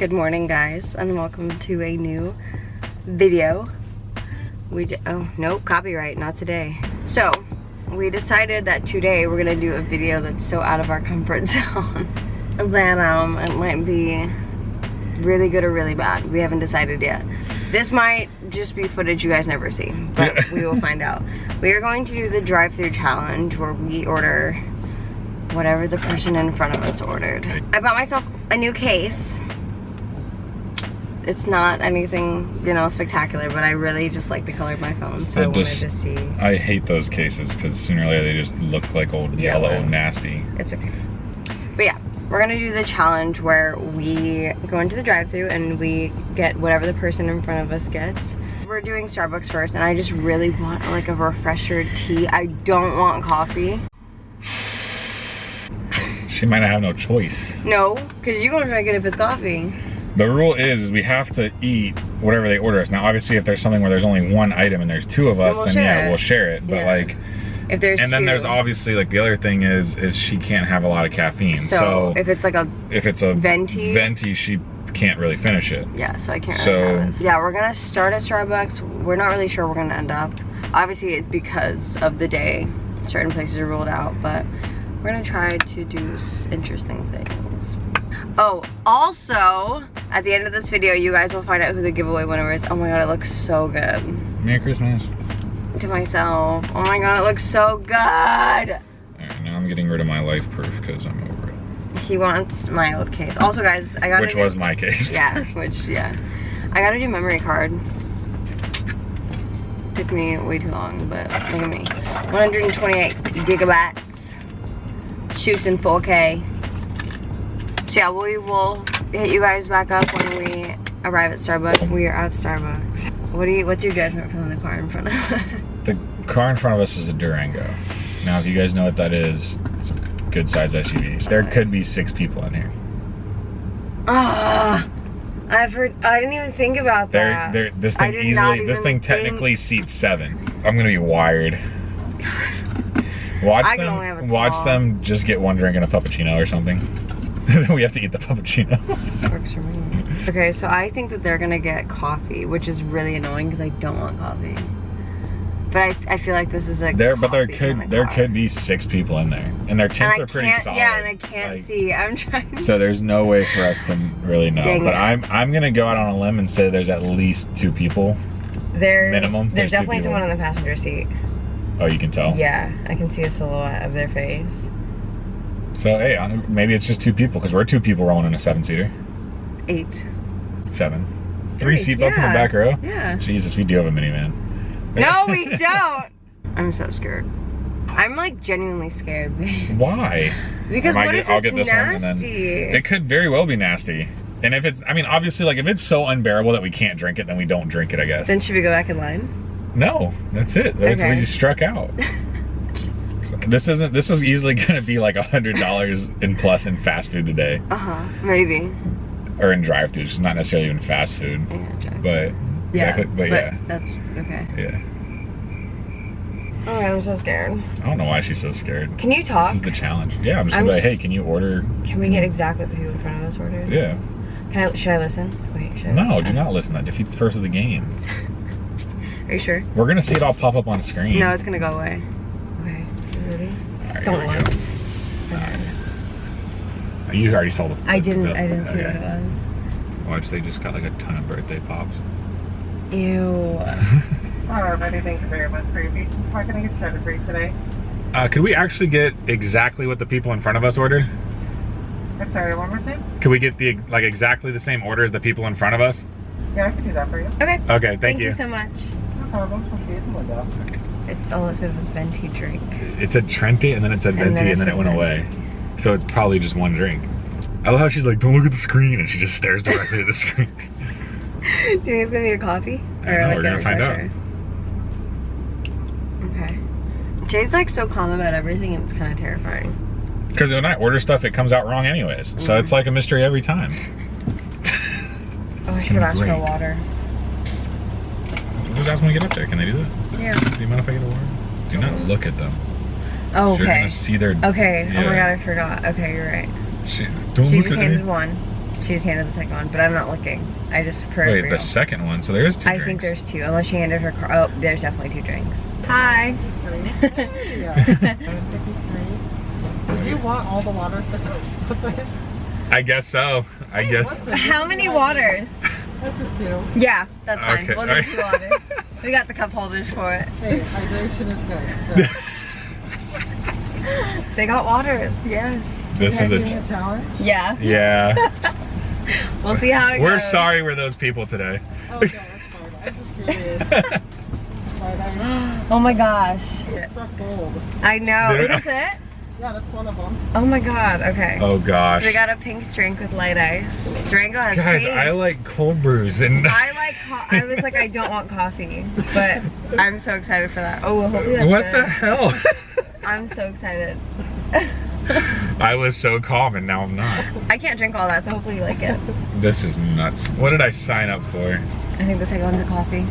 Good morning guys and welcome to a new video. We did, oh no copyright, not today. So we decided that today we're gonna do a video that's so out of our comfort zone that um it might be really good or really bad. We haven't decided yet. This might just be footage you guys never see, but we will find out. We are going to do the drive-through challenge where we order whatever the person in front of us ordered. I bought myself a new case it's not anything, you know, spectacular, but I really just like the color of my phone, so I wanted to see. I hate those cases because sooner or later they just look like old yellow nasty. It's okay. But yeah, we're gonna do the challenge where we go into the drive-through and we get whatever the person in front of us gets. We're doing Starbucks first, and I just really want like a refresher tea. I don't want coffee. She might not have no choice. No, because you're gonna drink it if it's coffee. The rule is, is we have to eat whatever they order us. Now, obviously, if there's something where there's only one item and there's two of us, we'll then yeah, it. we'll share it. But yeah. like, if there's and two. then there's obviously like the other thing is, is she can't have a lot of caffeine. So, so if it's like a if it's a venti, venti, she can't really finish it. Yeah, so I can't. So really yeah, we're gonna start at Starbucks. We're not really sure we're gonna end up. Obviously, it's because of the day. Certain places are ruled out, but we're gonna try to do interesting things. Oh, also, at the end of this video, you guys will find out who the giveaway winner is. Oh my god, it looks so good. Merry Christmas. To myself. Oh my god, it looks so good. Alright, now I'm getting rid of my LifeProof because I'm over it. He wants my old case. Also, guys, I got Which was my case. Yeah, which, yeah. I got a new memory card. Took me way too long, but look at me. 128 gigabytes. Shoots in 4K. So yeah, we will hit you guys back up when we arrive at Starbucks. We are at Starbucks. What do you? What's your judgment from the car in front of us? The car in front of us is a Durango. Now, if you guys know what that is, it's a good size SUV. There could be six people in here. Ah. I've heard. I didn't even think about that. They're, they're, this thing easily. This thing technically think... seats seven. I'm gonna be wired. Watch them. Watch them just get one drink and a puppuccino or something. we have to eat the puppuccino. Works for me. Okay, so I think that they're gonna get coffee, which is really annoying because I don't want coffee. But I, I feel like this is a there, but there could there could be six people in there, and their tints are pretty solid. Yeah, and I can't like, see. I'm trying. So there's no way for us to really know. Dang but it. I'm I'm gonna go out on a limb and say there's at least two people. There's minimum. There's, there's definitely someone in the passenger seat. Oh, you can tell. Yeah, I can see a silhouette of their face. So, hey, maybe it's just two people because we're two people rolling in a seven seater. Eight. Seven. Three seatbelts yeah. in the back row? Yeah. Jesus, we do have a minivan. No, we don't. I'm so scared. I'm like genuinely scared. Why? Because what get, if I'll it's nasty? One and then it could very well be nasty. And if it's, I mean, obviously, like if it's so unbearable that we can't drink it, then we don't drink it, I guess. Then should we go back in line? No, that's it. That's okay. we just struck out. This isn't. This is easily going to be like a hundred dollars in plus in fast food today. Uh huh. Maybe. Or in drive-throughs. It's not necessarily even fast food. Yeah. But yeah. Exactly, but, but, yeah. That's okay. Yeah. Oh, I'm so scared. I don't know why she's so scared. Can you talk? This is the challenge. Yeah, I'm just gonna I'm be like, hey, can you order? Can we get exactly what the people in front of us ordered? Yeah. Can I? Should I listen? Wait. Should I no, listen? do not listen. That defeats the purpose of the game. Are you sure? We're gonna see it all pop up on screen. No, it's gonna go away. Okay. Don't lie. Right. You already saw the. I didn't. The, I didn't see okay. what it was. Watch, they just got like a ton of birthday pops. Ew. Hello, everybody. Thank you very much for your patience. How can I get started for you today? Uh, could we actually get exactly what the people in front of us ordered? I'm sorry, one more thing? Could we get the like exactly the same order as the people in front of us? Yeah, I can do that for you. Okay. Okay, thank, thank you. you so much. No problem. I'll see you in the window. It's all it said was venti drink. It said Trenta and then it said venti and then, and then it went venti. away. So it's probably just one drink. I love how she's like, don't look at the screen and she just stares directly at the screen. Do you think it's gonna be a coffee? Or like we're gonna find out. Okay. Jay's like so calm about everything and it's kind of terrifying. Because when I order stuff, it comes out wrong anyways. Mm -hmm. So it's like a mystery every time. oh, I should have asked for water. Just ask them to get up there. Can they do that? Yeah. Do you mind if I get a water? Do not look at them. Oh, okay. You're gonna see their. Okay. Yeah. Oh my god, I forgot. Okay, you're right. She, don't she look just at handed me. one. She just handed the second one, but I'm not looking. I just Wait, peripheral. the second one. So there's two I drinks. think there's two, unless she handed her car. Oh, there's definitely two drinks. Hi. Did you want all the water I guess so. I guess. How many waters? That's just you. Yeah, that's fine. Okay, We'll alright. do two waters. We got the cup holders for it. Hey, hydration is good. They got waters, yes. This So, is a. a challenge? Yeah. Yeah. We'll see how it We're goes. sorry we're those people today. Oh, yeah, that's fine. I'm just curious. Oh my gosh. struck gold. I know. Did it- Is it? Yeah, that's one of them. Oh my god. Okay. oh gosh. So we got a pink drink with light ice. Durango has Guys, taste. I like cold brews and. I like. I was like, I don't want coffee, but I'm so excited for that. Oh, well, hopefully that's what good. the hell? I'm so excited. I was so calm and now I'm not. I can't drink all that, so hopefully you like it. This is nuts. What did I sign up for? I think the second one's a coffee.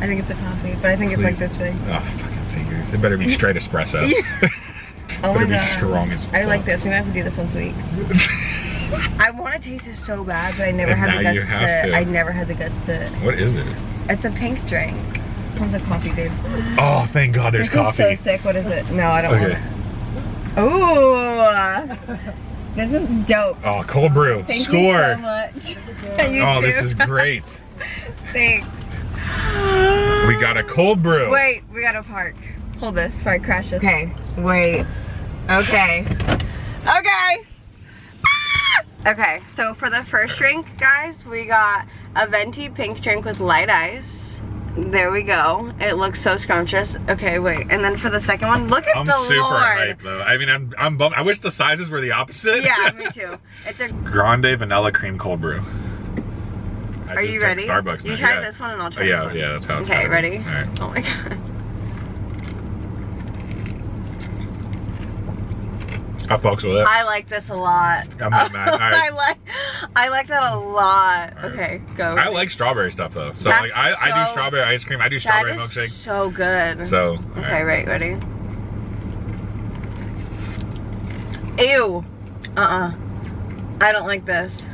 I think it's a coffee, but I think it's like this big. Oh, It better be straight espresso. Oh better my be god. strong as I like this. We might have to do this once a week. I want to taste it so bad, but I never And had the guts to. to. I never had the guts to. What is it? It's a pink drink. One's a coffee, babe. Oh, thank God there's this is coffee. so sick. What is it? No, I don't Okay. want it. Ooh, this is dope. Oh, cold brew. Thank Score. you so much. you oh, too. this is great. Thanks. We got a cold brew. Wait, we gotta park. Hold this before I crash it. Okay, wait. Okay. Okay. Ah! Okay, so for the first drink, guys, we got a venti pink drink with light ice. There we go. It looks so scrumptious. Okay, wait. And then for the second one, look at I'm the super Lord. hyped though. I mean, I'm I'm bummed. I wish the sizes were the opposite. Yeah, me too. It's a. Grande vanilla cream cold brew. I Are you ready? Starbucks. You now, yeah. this one and I'll Oh, try yeah, this one. yeah, that's how it's Okay, gotta ready? All right. Oh my god. I fucks with it. I like this a lot. I'm not mad. Right. I like I like that a lot. Right. Okay, go. I like strawberry stuff though. So That's like I, I do strawberry ice cream. I do strawberry is milkshake. so good. So okay, right, ready? Ew. Uh-uh. I don't like this.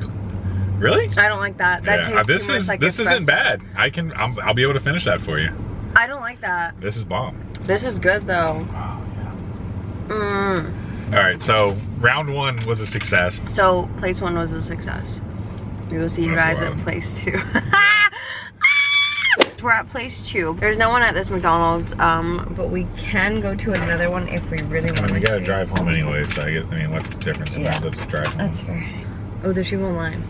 Really? I don't like that. That yeah, tastes this is like this espresso. isn't bad. I can I'm, I'll be able to finish that for you. I don't like that. This is bomb. This is good though. Oh, yeah. Mm. All right, so round one was a success. So place one was a success. We will see you That's guys wild. at place two. We're at place two. There's no one at this McDonald's, um, but we can go to another one if we really I want mean, we gotta drive home anyway, so I guess I mean, what's the difference? Yeah. Let's drive home. That's fair. Oh, there's people in line.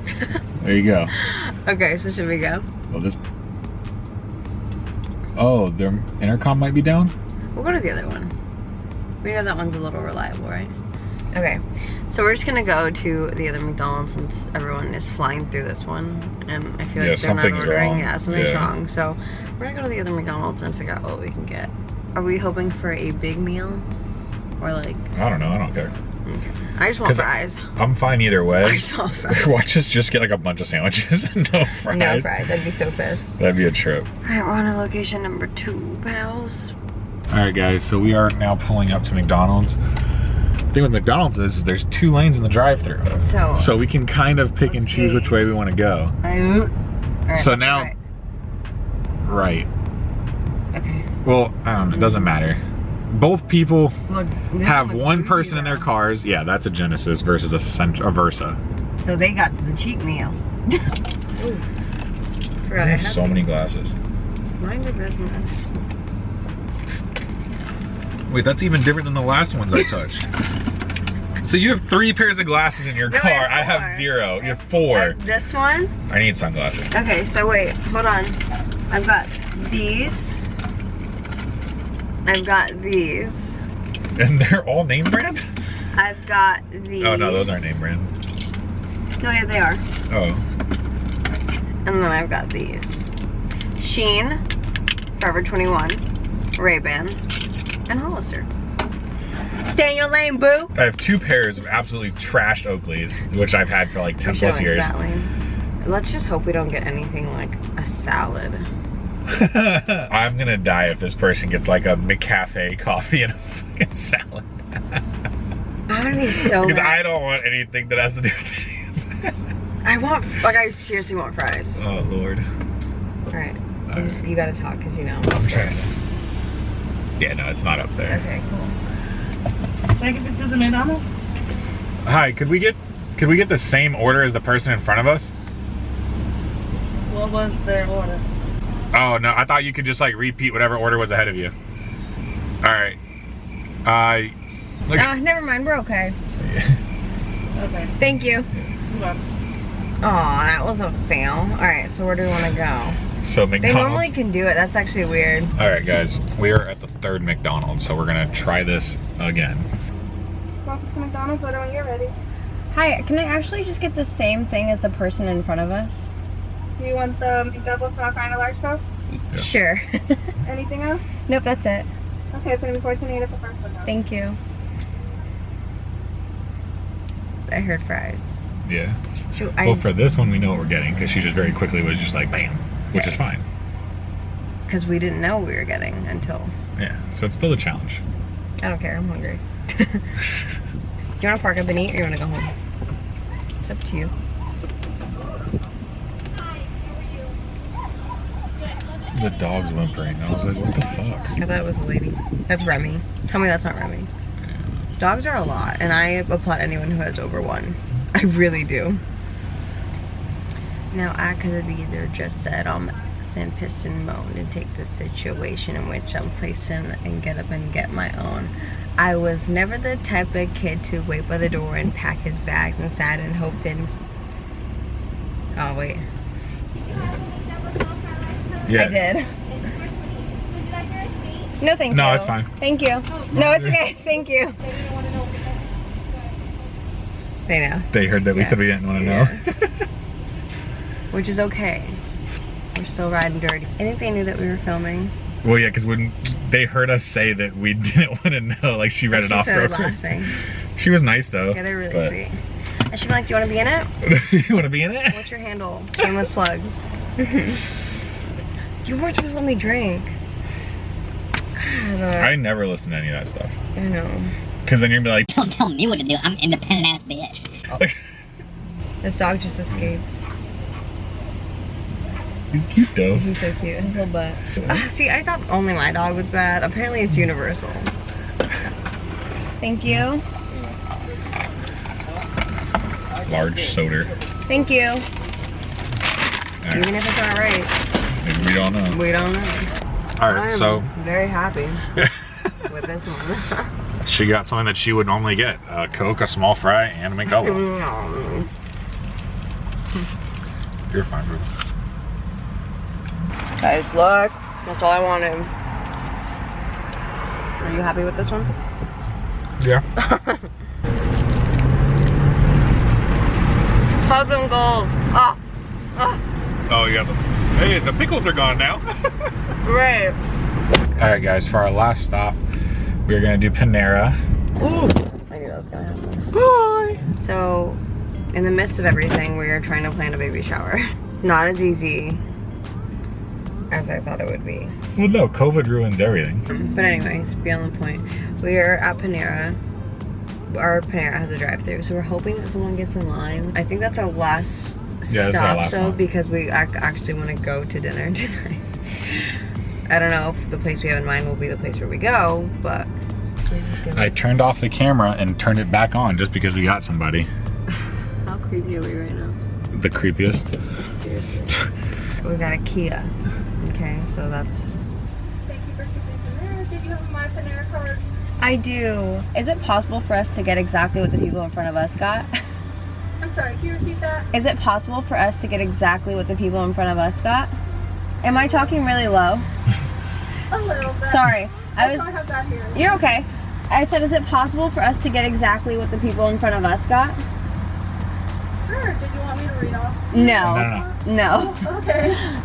There you go. okay, so should we go? Well, this. Oh, their intercom might be down. We'll go to the other one. We know that one's a little reliable, right? Okay, so we're just gonna go to the other McDonald's since everyone is flying through this one, and I feel Yeah, like they're not ordering. wrong. Yeah, something's Yeah. wrong. So we're gonna go to the other McDonald's and figure out what we can get. Are we hoping for a big meal, or like? I don't know. I don't care. Mm-hmm. I just want fries. I'm fine either I way. just want fries. Watch us just get like a bunch of sandwiches and no fries. No fries. I'd be so pissed. That'd be a trip. All right, we're on to location number two, pals. All right, guys. So we are now pulling up to McDonald's. The thing with McDonald's is, is there's two lanes in the drive-through, So. so we can kind of pick and choose which way we want to go. I, right, So now- right. Right. Okay. Well, I don't know. It doesn't matter. Both people Look. have one bougie, person in their cars. Yeah, that's a Genesis versus a, Cent- a Versa. So they got the cheap meal. Forgot I had so many these. glasses. Mind your business. Wait, that's even different than the last ones I touched. so you have three pairs of glasses in your No, I car. have I have zero. You have four. Uh, this one. I need sunglasses. Okay, so wait, hold on. I've got these. I've got these. And they're all name brand? I've got these. Oh no, those aren't name brand. No, yeah, they are. Oh. And then I've got these. Shein, Forever 21, Ray-Ban, and Hollister. Stay in your lane, boo! I have two pairs of absolutely trashed Oakleys, which I've had for like 10 plus years. Let's just hope we don't get anything like a salad. I'm gonna die if this person gets like a McCafe coffee and a fucking salad. I'm gonna be so because mad. I don't want anything that has to do with anything. I want, like, I seriously want fries. oh lord. All right, you, Alright. you gotta talk because you know. I'm trying to. Yeah, no, it's not up there. Okay, cool. Take a picture of the McDonald's. Hi, could we get could we get the same order as the person in front of us? What was their order? Oh no, I thought you could just like repeat whatever order was ahead of you. All right. Uh, look. Ah, never mind. We're okay. Okay. Thank you. Hold on. Oh, that was a fail. All right, so where do we want to go? so McDonald's. They normally can do it. That's actually weird. All right, guys, we are at the third McDonald's, so we're gonna try this again. Welcome to McDonald's. Order when you're ready. Hi, can I actually just get the same thing as the person in front of us? Do you want the double, small fry and a large Coke? Yeah. Sure. Anything else? nope, that's it. Okay, put in 14 at the first one. now. Thank you. I heard fries. Yeah. Shoot, I, Well, for this one, we know what we're getting because she just very quickly was just like bam, which is fine. because we didn't know what we were getting until. Yeah. So it's still a challenge. I don't care. I'm hungry. do you want to park up and eat, or you want to go home? It's up to you. The dog's whimpering. I was like, what the fuck? I thought it was a lady. That's Remy. Tell me that's not Remy. Dogs are a lot, and I applaud anyone who has over one. I really do. Now I could have either just said I'm send piston mode and take the situation in which I'm placing and get up and get my own. I was never the type of kid to wait by the door and pack his bags and sat and hoped and. Oh wait, Yeah. I did. No, thank you. No, it's fine. Thank you. No, it's okay. Thank you. They know, They heard that we Yeah. said we didn't want to know. which is okay. We're still riding dirty. I think they knew that we were filming. well, yeah, because when they heard us say that we didn't want to know, like she read it off real started quick. laughing. She was nice though. Yeah, they're really but- sweet. And she'd be like, "Do you want to be in it? you want to be in it? What's your handle?" Shameless plug. You weren't supposed to let me drink. God, uh, I never listen to any of that stuff. I know. Because then you're gonna be like, Don't tell me what to do. I'm an independent ass bitch. This dog just escaped. he's cute though. He's so cute. His little butt. Ah, see, I thought only my dog was bad. Apparently, it's universal. Thank you. Large soda. Thank you. All right. Even if it's not right, We don't know. we don't know. All right, I'm so very happy with this one. she got something that she would normally get: a Coke, a small fry, and a McDouble. Mm. You're fine, bro. Guys, look. That's all I wanted. Are you happy with this one? Yeah. Husband gold. Ah. Ah. Oh, you got the. Hey, the pickles are gone now. Great. All right, guys. For our last stop, we're gonna do Panera. Ooh. I knew that was gonna happen. Bye. So, in the midst of everything, we are trying to plan a baby shower. It's not as easy as I thought it would be. Well, no, COVID ruins everything. But anyways, beyond the point, we are at Panera. Our Panera has a drive-through, so we're hoping that someone gets in line. I think that's our last Yeah, this stop, last though, one. because we ac- actually want to go to dinner tonight. I don't know if the place we have in mind will be the place where we go, but we're just gonna- I turned off the camera and turned it back on just because we got somebody. how creepy are we right now? The creepiest. Seriously. we got a Kia. Okay, so that's. Thank you for choosing Panera. Did you have a My Panera card? I do. Is it possible for us to get exactly what the people in front of us got? I'm sorry, can you repeat that? Is it possible for us to get exactly what the people in front of us got? Am I talking really low? A little bit. Sorry. I That's all I was have that here. You're okay. I said is it possible for us to get exactly what the people in front of us got? Sure. Did you want me to read off? No, No. no, No. Oh, okay.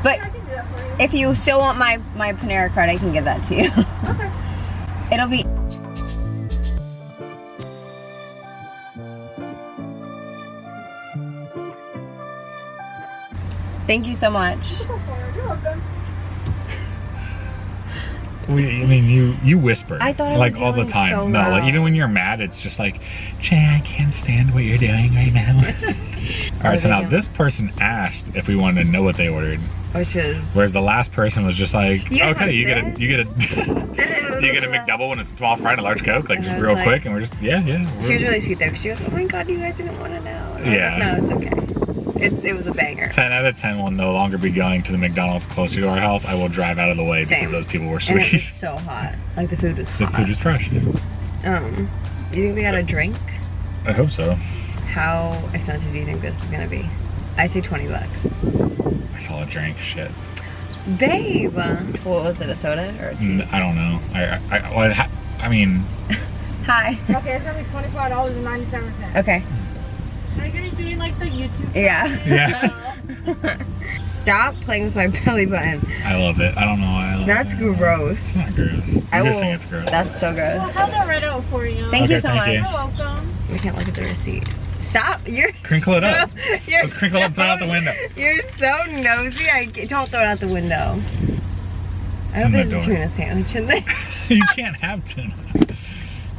Yeah, But I can do that for you. if you still want my my Panera card, I can give that to you. Okay. It'll be Thank you so much. Go for it. You're welcome. We, I mean, you you whisper I thought I like was all the time. so no, like even when you're mad, it's just like, Jay, I can't stand what you're doing right now. all right, so now doing? this person asked if we wanted to know what they ordered, Which is. whereas the last person was just like, You okay, you get a you get a you get a McDouble and a small fry and a large Coke, like And just real like- quick, and we're just yeah, yeah. She was really sweet though. 'cause She goes, "Oh my god, you guys didn't want to know." Was Yeah. like, "No, it's okay. It's it was a banger." 10 out of 10 will no longer be going to the McDonald's closer to our house. I will drive out of the way Same. because those people were sweet. And it was sweet. so hot. Like the food was the hot. food is fresh. Um, you think we got a drink? I hope so. How expensive do you think this is gonna be? I say twenty bucks. I saw a drink. Shit. Babe, what was it? A soda or a tea? N- I don't know. I I, I, I mean, Hi. Okay, it's gonna be twenty-five dollars and ninety-seven cents. Okay. Are you guys doing like the YouTube? Yeah. yeah. Stop playing with my belly button. I love it. I don't know why I love That's it. gross. It's not gross. You I just will. it's gross. That's so Well, gross. how's that right out for you? Thank Okay, you so thank much. you. You're welcome. We can't look at the receipt. Stop! You're Crinkle it up. You're Let's crinkle it up, throw it out the so- window. You're so nosy. I don't throw it out the window. I hope there's a tuna sandwich in there. you can't have tuna.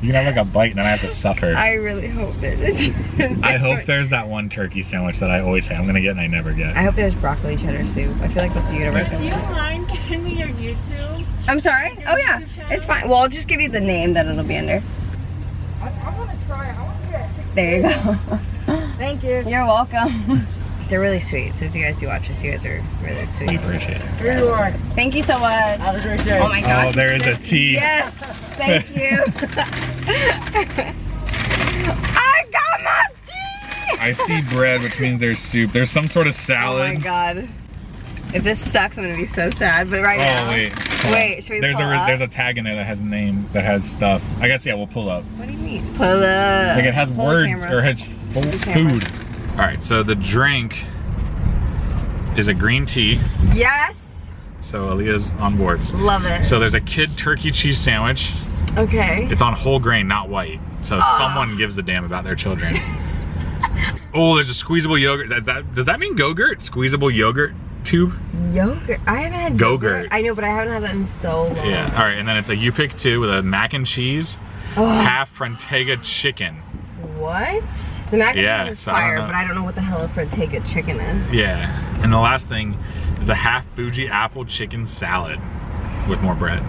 You can have like a bite and then I have to suffer. I, I really hope there's a tuna hope there's that one turkey sandwich that I always say I'm gonna get and I never get. I hope there's broccoli cheddar soup. I feel like that's a universal. Do you mind giving me your YouTube? I'm sorry. Oh yeah, it's fine. Well, I'll just give you the name that it'll be under. I, I wanna try it. I wanna get it. There you go. Thank you. You're welcome. They're really sweet. So if you guys do watch this, you guys are really sweet. we appreciate it. Here you are. Thank you so much. Have a great day. Oh my gosh. Oh, there is a tea. Yes. Thank you. I got my tea. I see bread, which means there's soup. There's some sort of salad. Oh my god. If this sucks, I'm gonna be so sad. But right oh, now, Oh wait. Wait, should we there's pull a up? there's a tag in there that has names that has stuff. I guess yeah, we'll pull up. what do you mean? Pull up. Like it has Pull words or has full camera. food. All right, so the drink is a green tea. Yes. So Aaliyah's on board. Love it. So there's a kid turkey cheese sandwich. okay. It's on whole grain, not white. So Ah. someone gives a damn about their children. oh, there's a squeezable yogurt. Does that does that mean Go-Gurt? Squeezable yogurt tube? Yogurt. I haven't had Go-Gurt. I know, but I haven't had that in so long. Yeah. All right, and then it's a you pick two with a mac and cheese, Oh, half Frontega chicken. What? The mac and Yeah, cheese is fire, but I don't know what the hell a Frontega chicken is. Yeah. And the last thing is a half Fuji apple chicken salad with more bread.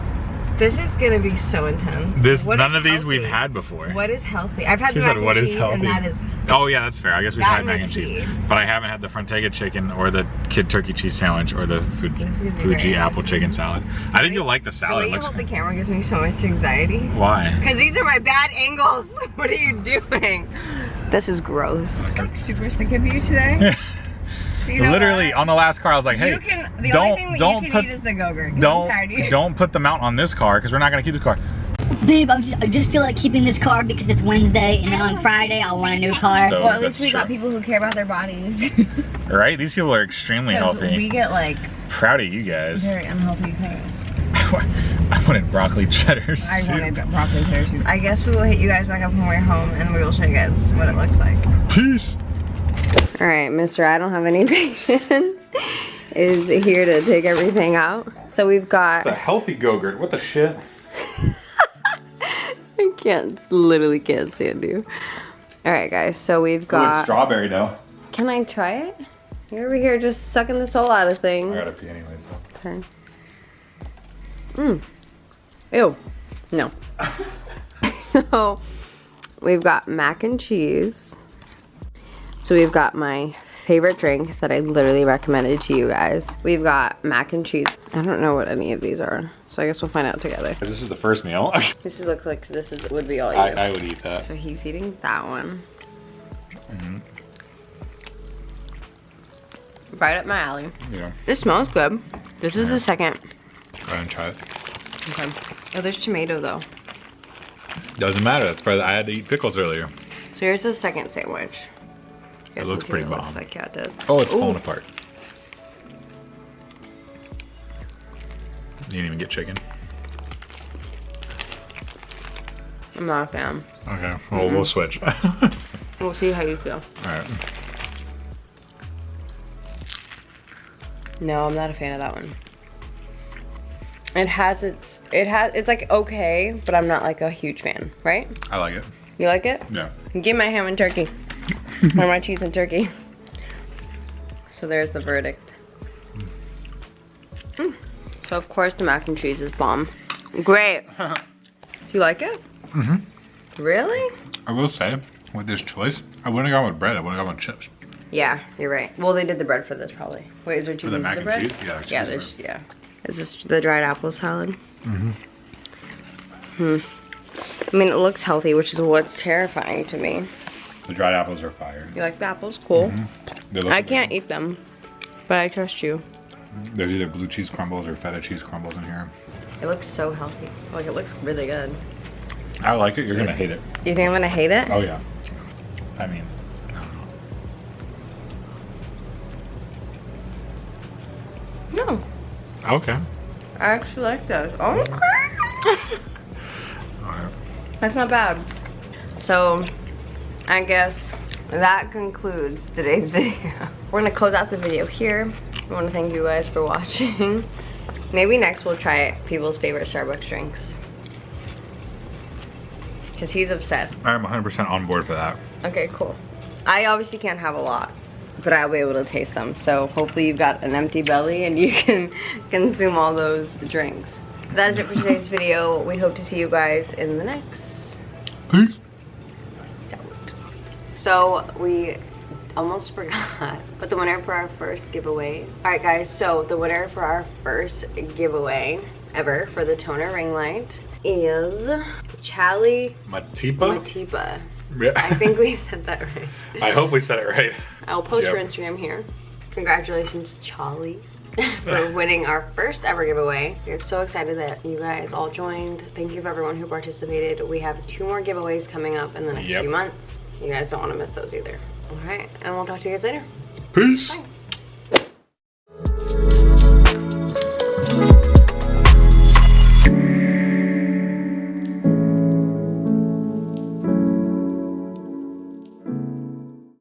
This is gonna be so intense. This What none of these we've had before. What is healthy? I've had She the said, mac "What and is cheese, healthy?" and that is Oh yeah, that's fair. I guess we've had mac and cheese, but I haven't had the Frontega chicken or the kid turkey cheese sandwich or the Fu- This is gonna be Fuji apple chicken salad. I think you'll like the the salad. way It you hold the camera gives me so much anxiety. Why? Cause these are my bad angles. What are you doing? This is gross. I'm like super sick of you today. So you know Literally what? on the last car, I was like, "Hey, you can. The don't only thing that don't you can put eat is the go-gurt. 'cause don't tired of you. don't put the mount on this car because we're not gonna keep this car." Babe, I'm just, I just feel like keeping this car because it's Wednesday, and then on Friday I'll want a new car. So- Well, at least we got people who care about their bodies. Right? These people are extremely healthy. we get like Proud of you guys. very unhealthy things. I wanted broccoli cheddar soup. I wanted broccoli cheddar soup. I guess we will hit you guys back up when we're home and we will show you guys what it looks like. Peace. All right, Mr. I don't have any patience is here to take everything out. So we've got, It's a healthy Go-Gurt. What the shit? I can't, literally can't stand you. All right, guys, so we've got, strawberry dough. can I try it? You're over here just sucking the soul out of things. I gotta pee anyway, so. Turn. Mmm. Ew. No. so we've got mac and cheese. So we've got my favorite drink that I literally recommended to you guys. We've got mac and cheese. I don't know what any of these are. So I guess we'll find out together. This is the first meal. This is- looks like this is would be all you. I, I would eat that. so he's eating that one. Mm-hmm. Right up my alley. Yeah. It smells good. This is the second. Go ahead and try it. Okay. Oh, there's tomato though. Doesn't matter. That's probably I had to eat pickles earlier. So here's the second sandwich. You guys looks pretty what Looks bomb. like yeah, it does. Oh, it's Ooh. falling apart. You didn't even get chicken. I'm not a fan. Okay, well we'll switch. We'll see how you feel. Alright. No, I'm not a fan of that one. It has its, it has, it's like okay, but I'm not like a huge fan, right? I like it. You like it? Yeah. Give my ham and turkey. or my cheese and turkey. So there's the verdict. Mm. So of course the mac and cheese is bomb. Great. Do you like it? Mm-hmm. Really? I will say, with this choice, I wouldn't have gone with bread. I would have gone with chips. Yeah, you're right. Well, they did the bread for this probably. Wait, is there two For the pieces mac of and bread? cheese? Yeah, Yeah, there's yeah. Is this the dried apple salad? Mm-hmm. Hmm. I mean, it looks healthy, which is what's terrifying to me. The dried apples are fire. You like the apples? Cool. Mm-hmm. They look I can't eat them, but I trust you. Mm-hmm. There's either blue cheese crumbles or feta cheese crumbles in here. It looks so healthy. Like it looks really good. I like it. You're gonna hate it. You think I'm gonna hate it? Oh yeah. I mean, No, okay. I actually like those. Oh, Alright. that's not bad. So, I guess that concludes today's video. We're gonna close out the video here. I want to thank you guys for watching. Maybe next we'll try people's favorite Starbucks drinks. Because he's obsessed. I'm 100% on board for that. Okay, cool. I obviously can't have a lot, but I'll be able to taste them. So hopefully you've got an empty belly and you can consume all those drinks. That is it for today's video. We hope to see you guys in the next. Peace. So we almost forgot, but the winner for our first giveaway. All right, guys. So the winner for our first giveaway ever for the toner ring light is Chali Matipa? Matipa. Yeah. I think we said that right. I hope we said it right. I'll post your Instagram here. Congratulations, Charlie, for winning our first ever giveaway. We're so excited that you guys all joined. Thank you for everyone who participated. We have two more giveaways coming up in the next Yep. few months. You guys don't want to miss those either. All right, and we'll talk to you guys later. Peace. Bye.